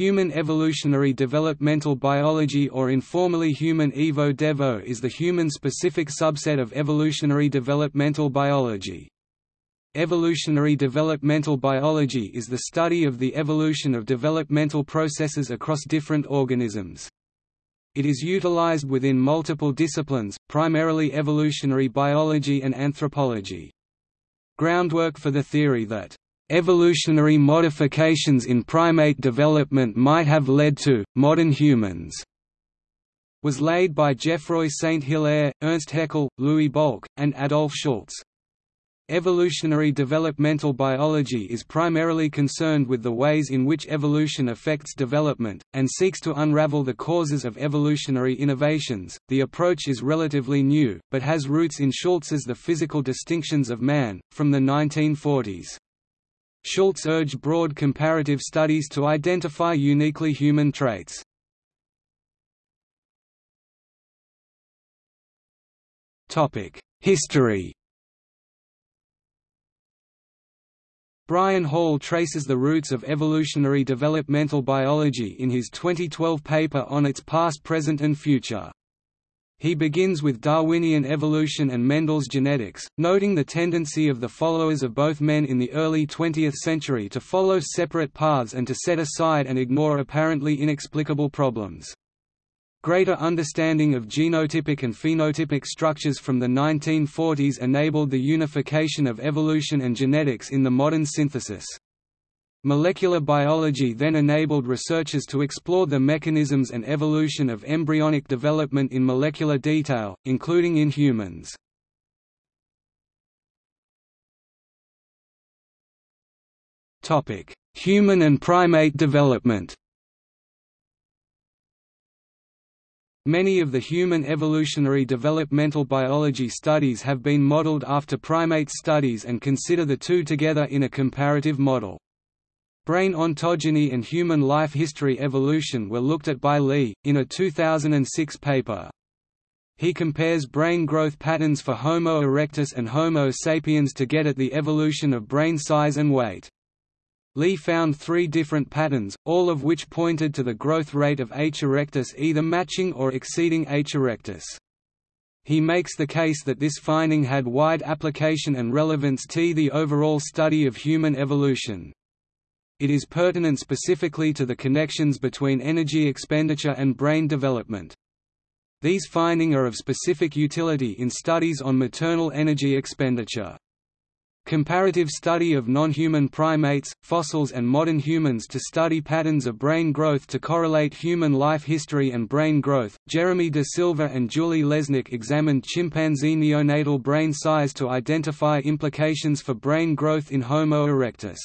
Human evolutionary developmental biology or informally human evo-devo is the human-specific subset of evolutionary developmental biology. Evolutionary developmental biology is the study of the evolution of developmental processes across different organisms. It is utilized within multiple disciplines, primarily evolutionary biology and anthropology. Groundwork for the theory that Evolutionary modifications in primate development might have led to, modern humans was laid by Geoffroy Saint-Hilaire, Ernst Haeckel, Louis Bolk, and Adolf Schultz. Evolutionary developmental biology is primarily concerned with the ways in which evolution affects development, and seeks to unravel the causes of evolutionary innovations. The approach is relatively new, but has roots in Schultz's The Physical Distinctions of Man, from the 1940s. Schultz urged broad comparative studies to identify uniquely human traits. History Brian Hall traces the roots of evolutionary developmental biology in his 2012 paper on its past present and future. He begins with Darwinian evolution and Mendel's genetics, noting the tendency of the followers of both men in the early 20th century to follow separate paths and to set aside and ignore apparently inexplicable problems. Greater understanding of genotypic and phenotypic structures from the 1940s enabled the unification of evolution and genetics in the modern synthesis. Molecular biology then enabled researchers to explore the mechanisms and evolution of embryonic development in molecular detail, including in humans. Human and primate development Many of the human evolutionary developmental biology studies have been modeled after primate studies and consider the two together in a comparative model. Brain ontogeny and human life history evolution were looked at by Lee, in a 2006 paper. He compares brain growth patterns for Homo erectus and Homo sapiens to get at the evolution of brain size and weight. Lee found three different patterns, all of which pointed to the growth rate of H. erectus either matching or exceeding H. erectus. He makes the case that this finding had wide application and relevance to the overall study of human evolution it is pertinent specifically to the connections between energy expenditure and brain development. These findings are of specific utility in studies on maternal energy expenditure. Comparative study of non-human primates, fossils and modern humans to study patterns of brain growth to correlate human life history and brain growth. Jeremy De Silva and Julie Lesnick examined chimpanzee neonatal brain size to identify implications for brain growth in Homo erectus.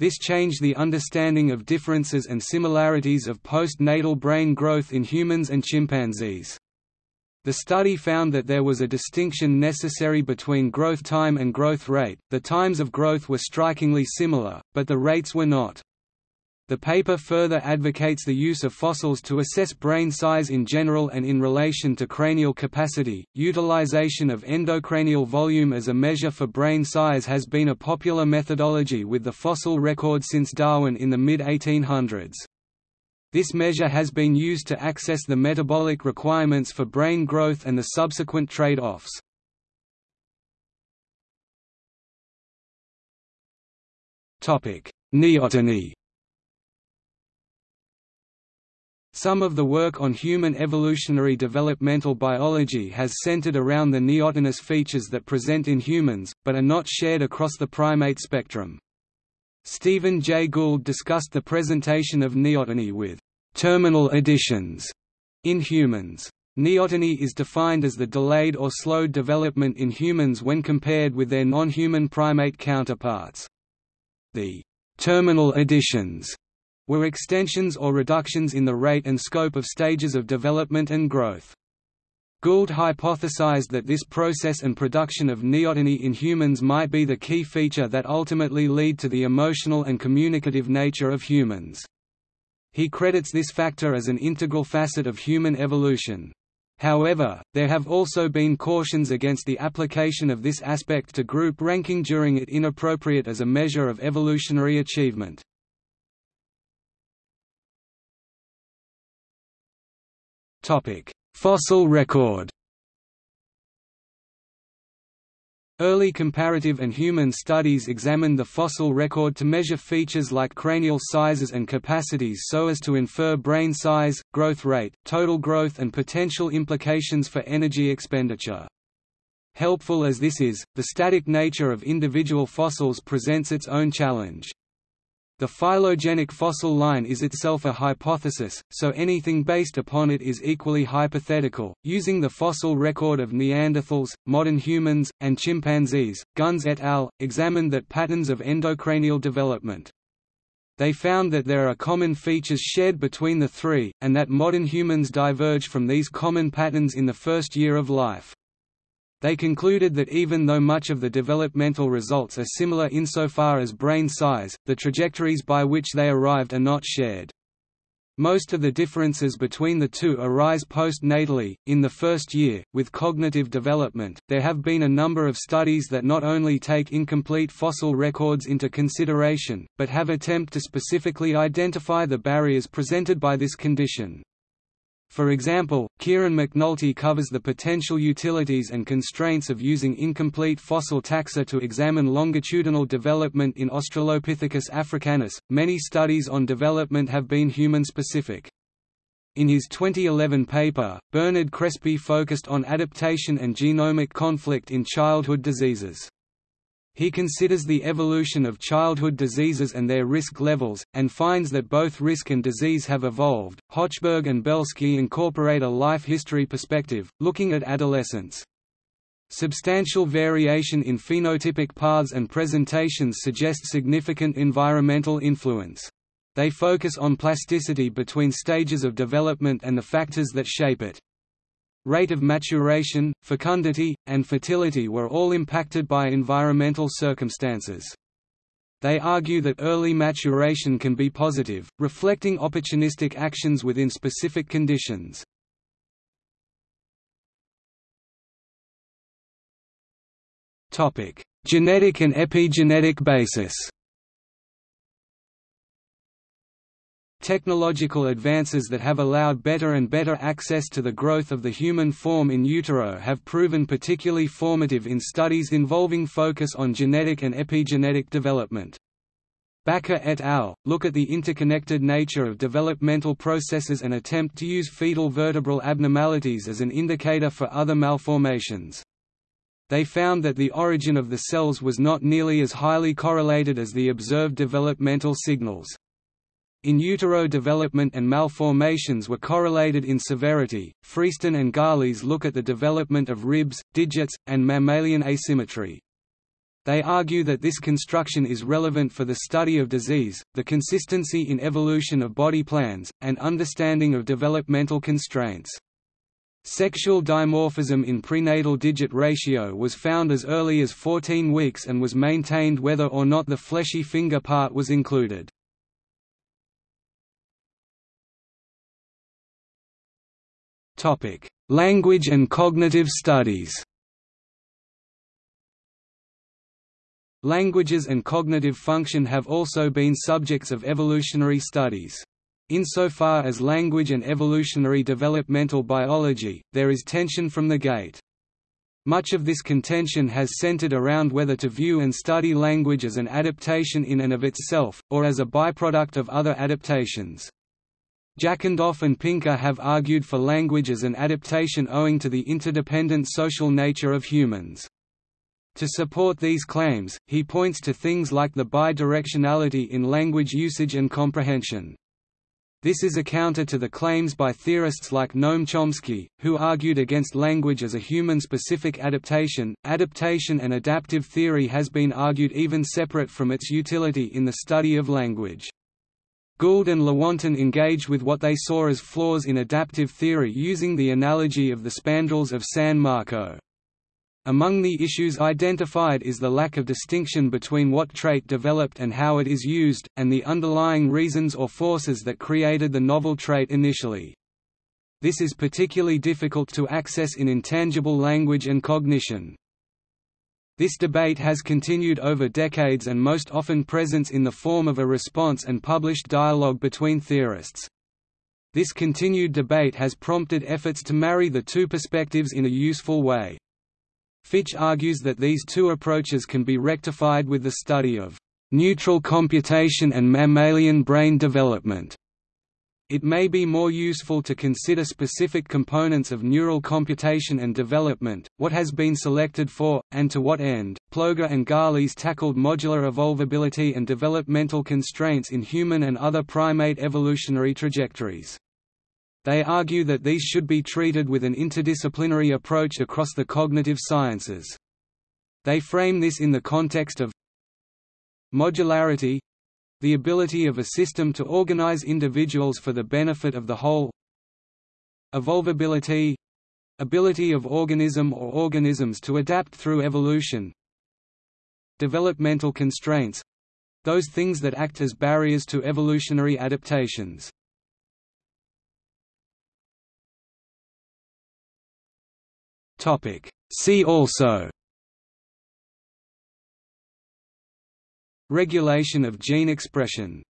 This changed the understanding of differences and similarities of postnatal brain growth in humans and chimpanzees. The study found that there was a distinction necessary between growth time and growth rate, the times of growth were strikingly similar, but the rates were not. The paper further advocates the use of fossils to assess brain size in general and in relation to cranial capacity. Utilization of endocranial volume as a measure for brain size has been a popular methodology with the fossil record since Darwin in the mid 1800s. This measure has been used to access the metabolic requirements for brain growth and the subsequent trade-offs. Neoteny Some of the work on human evolutionary developmental biology has centered around the neotenous features that present in humans, but are not shared across the primate spectrum. Stephen Jay Gould discussed the presentation of neoteny with terminal additions in humans. Neoteny is defined as the delayed or slowed development in humans when compared with their non-human primate counterparts. The terminal additions were extensions or reductions in the rate and scope of stages of development and growth. Gould hypothesized that this process and production of neoteny in humans might be the key feature that ultimately lead to the emotional and communicative nature of humans. He credits this factor as an integral facet of human evolution. However, there have also been cautions against the application of this aspect to group ranking during it inappropriate as a measure of evolutionary achievement. Fossil record Early comparative and human studies examined the fossil record to measure features like cranial sizes and capacities so as to infer brain size, growth rate, total growth and potential implications for energy expenditure. Helpful as this is, the static nature of individual fossils presents its own challenge. The phylogenetic fossil line is itself a hypothesis, so anything based upon it is equally hypothetical. Using the fossil record of Neanderthals, modern humans, and chimpanzees, Gunz et al. examined that patterns of endocranial development. They found that there are common features shared between the three, and that modern humans diverge from these common patterns in the first year of life. They concluded that even though much of the developmental results are similar insofar as brain size, the trajectories by which they arrived are not shared. Most of the differences between the two arise postnatally, in the first year. With cognitive development, there have been a number of studies that not only take incomplete fossil records into consideration, but have attempt to specifically identify the barriers presented by this condition. For example, Kieran McNulty covers the potential utilities and constraints of using incomplete fossil taxa to examine longitudinal development in Australopithecus africanus. Many studies on development have been human specific. In his 2011 paper, Bernard Crespi focused on adaptation and genomic conflict in childhood diseases. He considers the evolution of childhood diseases and their risk levels, and finds that both risk and disease have evolved. Hochberg and Belsky incorporate a life history perspective, looking at adolescence. Substantial variation in phenotypic paths and presentations suggest significant environmental influence. They focus on plasticity between stages of development and the factors that shape it. Rate of maturation, fecundity, and fertility were all impacted by environmental circumstances. They argue that early maturation can be positive, reflecting opportunistic actions within specific conditions. Genetic and epigenetic basis Technological advances that have allowed better and better access to the growth of the human form in utero have proven particularly formative in studies involving focus on genetic and epigenetic development. Bakker et al. look at the interconnected nature of developmental processes and attempt to use fetal vertebral abnormalities as an indicator for other malformations. They found that the origin of the cells was not nearly as highly correlated as the observed developmental signals. In utero development and malformations were correlated in severity. Freeston and Galis look at the development of ribs, digits, and mammalian asymmetry. They argue that this construction is relevant for the study of disease, the consistency in evolution of body plans, and understanding of developmental constraints. Sexual dimorphism in prenatal digit ratio was found as early as 14 weeks and was maintained whether or not the fleshy finger part was included. Language and cognitive studies. Languages and cognitive function have also been subjects of evolutionary studies. Insofar as language and evolutionary developmental biology, there is tension from the gate. Much of this contention has centered around whether to view and study language as an adaptation in and of itself, or as a byproduct of other adaptations. Jackendoff and Pinker have argued for language as an adaptation owing to the interdependent social nature of humans. To support these claims, he points to things like the bidirectionality in language usage and comprehension. This is a counter to the claims by theorists like Noam Chomsky, who argued against language as a human-specific adaptation. Adaptation and adaptive theory has been argued even separate from its utility in the study of language. Gould and Lewontin engaged with what they saw as flaws in adaptive theory using the analogy of the spandrels of San Marco. Among the issues identified is the lack of distinction between what trait developed and how it is used, and the underlying reasons or forces that created the novel trait initially. This is particularly difficult to access in intangible language and cognition. This debate has continued over decades and most often presents in the form of a response and published dialogue between theorists. This continued debate has prompted efforts to marry the two perspectives in a useful way. Fitch argues that these two approaches can be rectified with the study of neural computation and mammalian brain development. It may be more useful to consider specific components of neural computation and development, what has been selected for, and to what end. Ploeger and Galis tackled modular evolvability and developmental constraints in human and other primate evolutionary trajectories. They argue that these should be treated with an interdisciplinary approach across the cognitive sciences. They frame this in the context of modularity, the ability of a system to organize individuals for the benefit of the whole. Evolvability ability of organism or organisms to adapt through evolution. Developmental constraints those things that act as barriers to evolutionary adaptations. topic. See also Regulation of gene expression